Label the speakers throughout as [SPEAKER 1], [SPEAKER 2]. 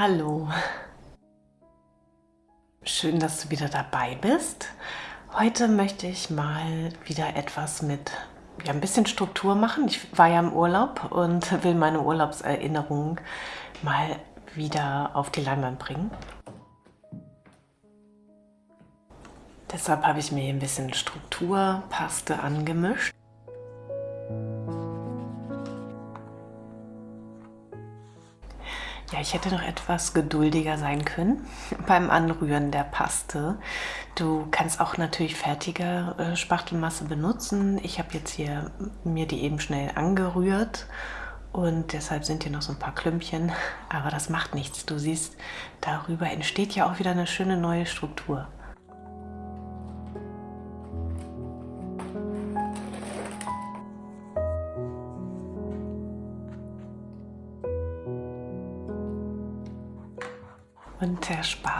[SPEAKER 1] Hallo. Schön, dass du wieder dabei bist. Heute möchte ich mal wieder etwas mit ja, ein bisschen Struktur machen. Ich war ja im Urlaub und will meine Urlaubserinnerungen mal wieder auf die Leinwand bringen. Deshalb habe ich mir hier ein bisschen Strukturpaste angemischt. Ja, ich hätte noch etwas geduldiger sein können beim Anrühren der Paste. Du kannst auch natürlich fertige äh, Spachtelmasse benutzen. Ich habe jetzt hier mir die eben schnell angerührt und deshalb sind hier noch so ein paar Klümpchen, aber das macht nichts. Du siehst, darüber entsteht ja auch wieder eine schöne neue Struktur.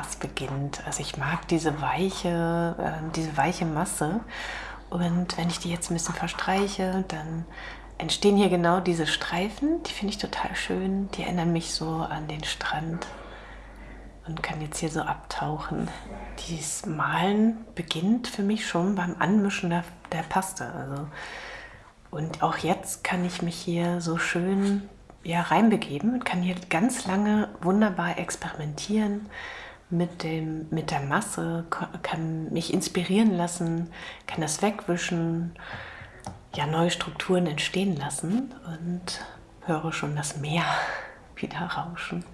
[SPEAKER 1] Spaß beginnt. Also ich mag diese weiche, äh, diese weiche Masse und wenn ich die jetzt ein bisschen verstreiche, dann entstehen hier genau diese Streifen. Die finde ich total schön. Die erinnern mich so an den Strand und kann jetzt hier so abtauchen. Dieses Malen beginnt für mich schon beim Anmischen der, der Paste. Also, und auch jetzt kann ich mich hier so schön ja, reinbegeben und kann hier ganz lange wunderbar experimentieren mit, dem, mit der Masse, kann mich inspirieren lassen, kann das wegwischen, ja, neue Strukturen entstehen lassen und höre schon das Meer wieder rauschen.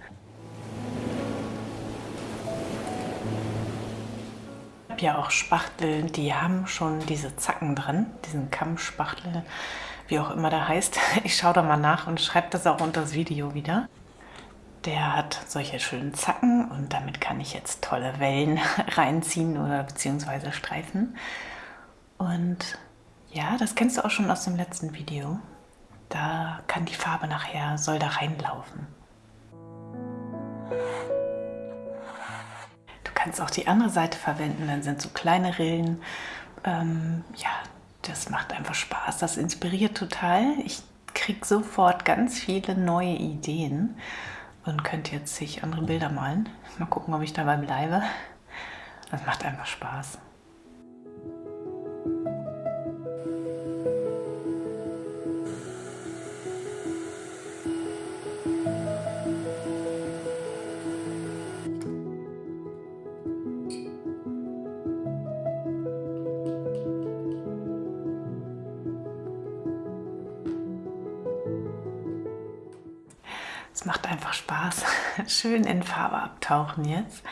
[SPEAKER 1] Ich habe ja auch Spachtel, die haben schon diese Zacken drin, diesen Kammspachtel wie auch immer der heißt. Ich schaue da mal nach und schreibe das auch unter das Video wieder. Der hat solche schönen Zacken und damit kann ich jetzt tolle Wellen reinziehen oder beziehungsweise Streifen. Und ja, das kennst du auch schon aus dem letzten Video. Da kann die Farbe nachher, soll da reinlaufen. Du kannst auch die andere Seite verwenden, dann sind so kleine Rillen. Ähm, ja, das macht einfach Spaß, das inspiriert total. Ich kriege sofort ganz viele neue Ideen und könnte jetzt sich andere Bilder malen. Mal gucken, ob ich dabei bleibe. Das macht einfach Spaß. Es macht einfach Spaß. Schön in Farbe abtauchen jetzt.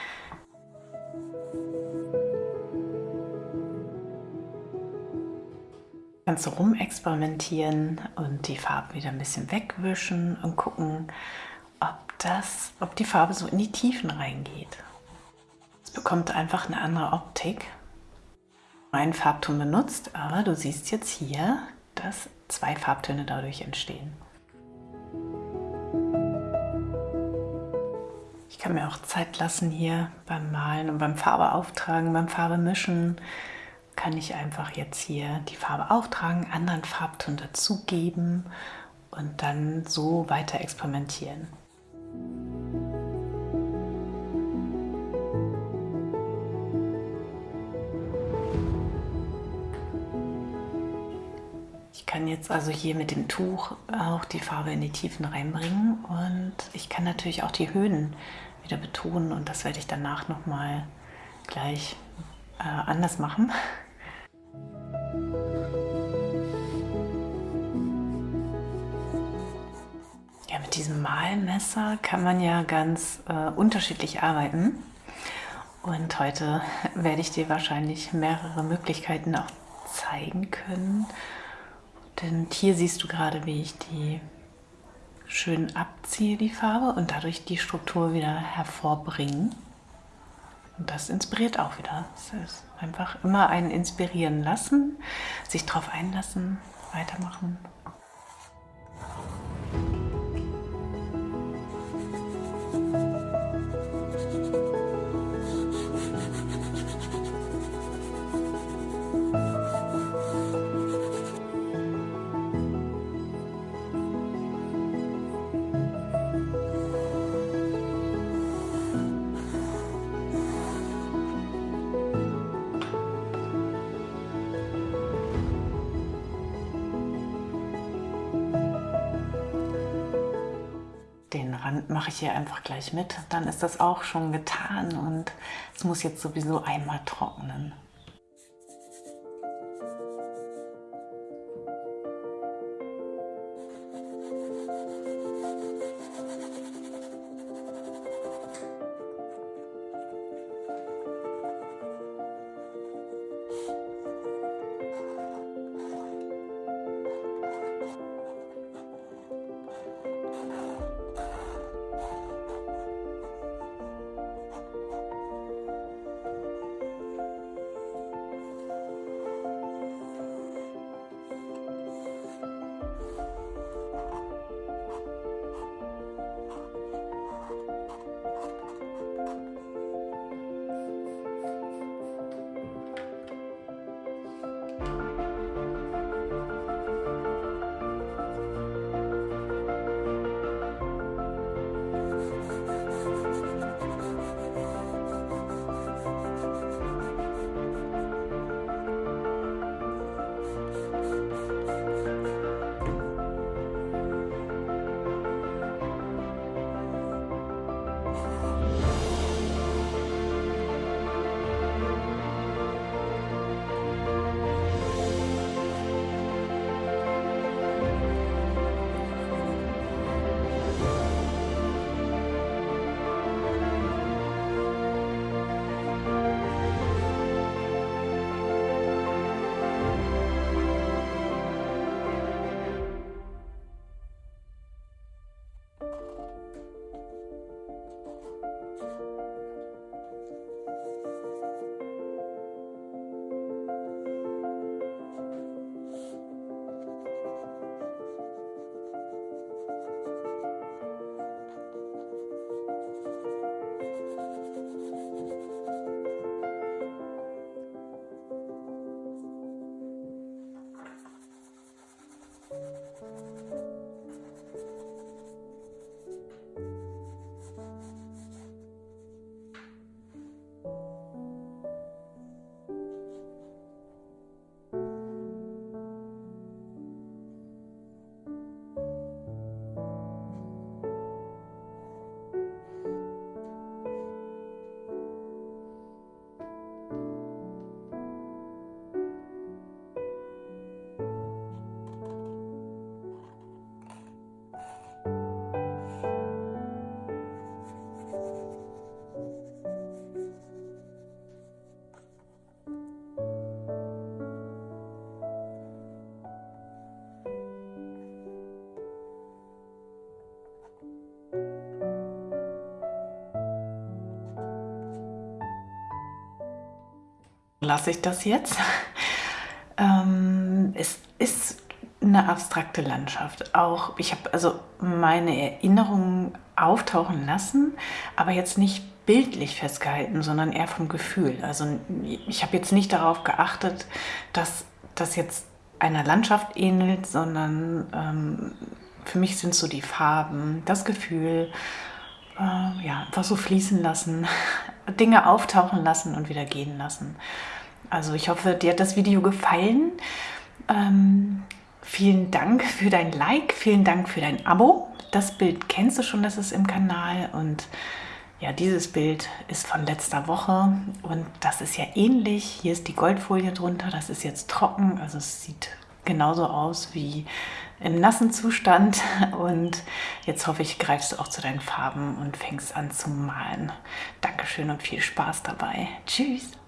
[SPEAKER 1] Kannst du rumexperimentieren und die Farbe wieder ein bisschen wegwischen und gucken, ob, das, ob die Farbe so in die Tiefen reingeht. Es bekommt einfach eine andere Optik. Ein Farbton benutzt, aber du siehst jetzt hier, dass zwei Farbtöne dadurch entstehen. Kann mir auch Zeit lassen hier beim Malen und beim Farbe auftragen, beim Farbe mischen. Kann ich einfach jetzt hier die Farbe auftragen, anderen Farbton dazugeben und dann so weiter experimentieren. Ich kann jetzt also hier mit dem Tuch auch die Farbe in die Tiefen reinbringen und ich kann natürlich auch die Höhen wieder betonen und das werde ich danach nochmal gleich äh, anders machen. Ja, mit diesem Malmesser kann man ja ganz äh, unterschiedlich arbeiten und heute werde ich dir wahrscheinlich mehrere Möglichkeiten auch zeigen können. Denn hier siehst du gerade, wie ich die schön abziehe, die Farbe, und dadurch die Struktur wieder hervorbringen. Und das inspiriert auch wieder. Es ist einfach immer ein Inspirieren lassen, sich darauf einlassen, weitermachen. Mache ich hier einfach gleich mit. Dann ist das auch schon getan und es muss jetzt sowieso einmal trocknen. Lasse ich das jetzt. ähm, es ist eine abstrakte Landschaft. Auch ich habe also meine Erinnerungen auftauchen lassen, aber jetzt nicht bildlich festgehalten, sondern eher vom Gefühl. Also ich habe jetzt nicht darauf geachtet, dass das jetzt einer Landschaft ähnelt, sondern ähm, für mich sind so die Farben, das Gefühl, äh, ja, einfach so fließen lassen, Dinge auftauchen lassen und wieder gehen lassen. Also ich hoffe, dir hat das Video gefallen. Ähm, vielen Dank für dein Like, vielen Dank für dein Abo. Das Bild kennst du schon, das ist im Kanal und ja, dieses Bild ist von letzter Woche und das ist ja ähnlich. Hier ist die Goldfolie drunter, das ist jetzt trocken, also es sieht genauso aus wie im nassen Zustand und jetzt hoffe ich, greifst du auch zu deinen Farben und fängst an zu malen. Dankeschön und viel Spaß dabei. Tschüss!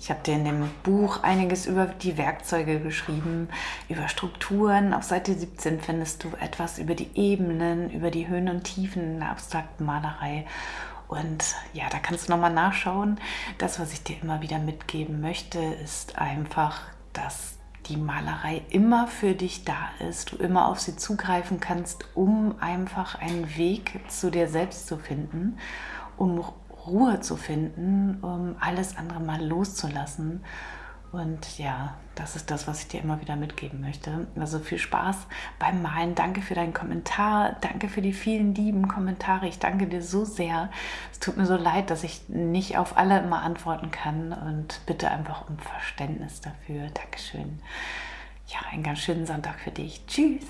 [SPEAKER 1] Ich habe dir in dem Buch einiges über die Werkzeuge geschrieben, über Strukturen. Auf Seite 17 findest du etwas über die Ebenen, über die Höhen und Tiefen in der abstrakten Malerei. Und ja, da kannst du nochmal nachschauen. Das, was ich dir immer wieder mitgeben möchte, ist einfach, dass die Malerei immer für dich da ist, du immer auf sie zugreifen kannst, um einfach einen Weg zu dir selbst zu finden, um Ruhe zu finden, um alles andere mal loszulassen Und ja, das ist das, was ich dir immer wieder mitgeben möchte. Also viel Spaß beim Malen. Danke für deinen Kommentar. Danke für die vielen lieben Kommentare. Ich danke dir so sehr. Es tut mir so leid, dass ich nicht auf alle immer antworten kann. Und bitte einfach um Verständnis dafür. Dankeschön. Ja, einen ganz schönen Sonntag für dich. Tschüss.